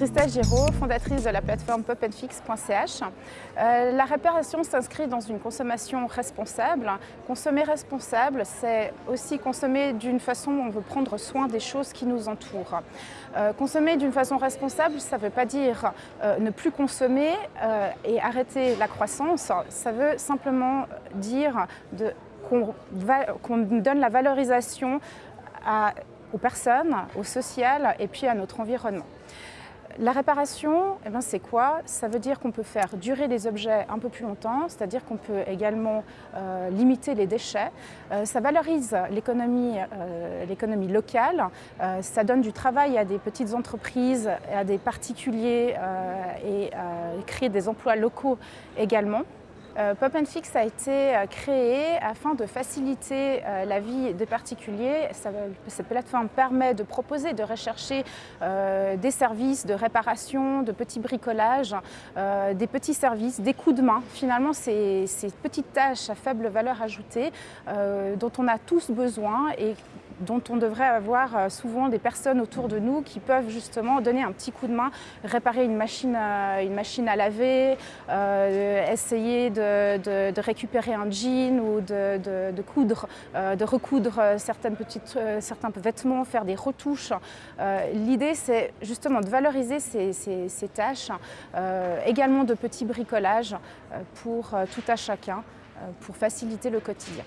Christelle Giraud, fondatrice de la plateforme popandfix.ch. Euh, la réparation s'inscrit dans une consommation responsable. Consommer responsable, c'est aussi consommer d'une façon où on veut prendre soin des choses qui nous entourent. Euh, consommer d'une façon responsable, ça ne veut pas dire euh, ne plus consommer et arrêter la croissance. Ça veut simplement dire qu'on donne la valorisation aux personnes, au social et puis à notre environnement. La réparation, eh ben, c'est quoi? Ça veut dire qu'on peut faire durer les objets un peu plus longtemps, c'est-à-dire qu'on peut également euh, limiter les déchets. Euh, ça valorise l'économie euh, locale, ça donne du travail à des petites entreprises, à des particuliers et crée des emplois locaux également. Euh, Pop Fix a été euh, créé afin de faciliter euh, la vie des particuliers. cette plateforme permet de proposer, de rechercher des services de réparation, de petits bricolages, des petits services, des coups de main. Finalement, ces, ces petites tâches à faible valeur ajoutée dont on a tous besoin et dont on devrait avoir euh, souvent des personnes autour de nous qui peuvent justement donner un petit coup de main, réparer une machine machine à laver, euh, essayer de, récupérer un jean ou de, coudre, euh, de recoudre certains vêtements, faire des retouches. L'idée c'est justement de valoriser ces, ces tâches, également de petits bricolages pour tout à chacun, pour faciliter le quotidien.